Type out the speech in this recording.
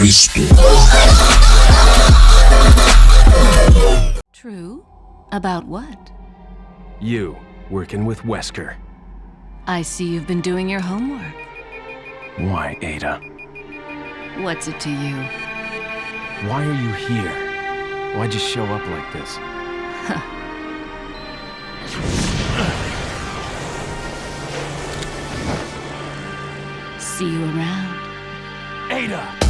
Cristo. True? About what? You, working with Wesker. I see you've been doing your homework. Why, Ada? What's it to you? Why are you here? Why'd you show up like this? See you around. Ada!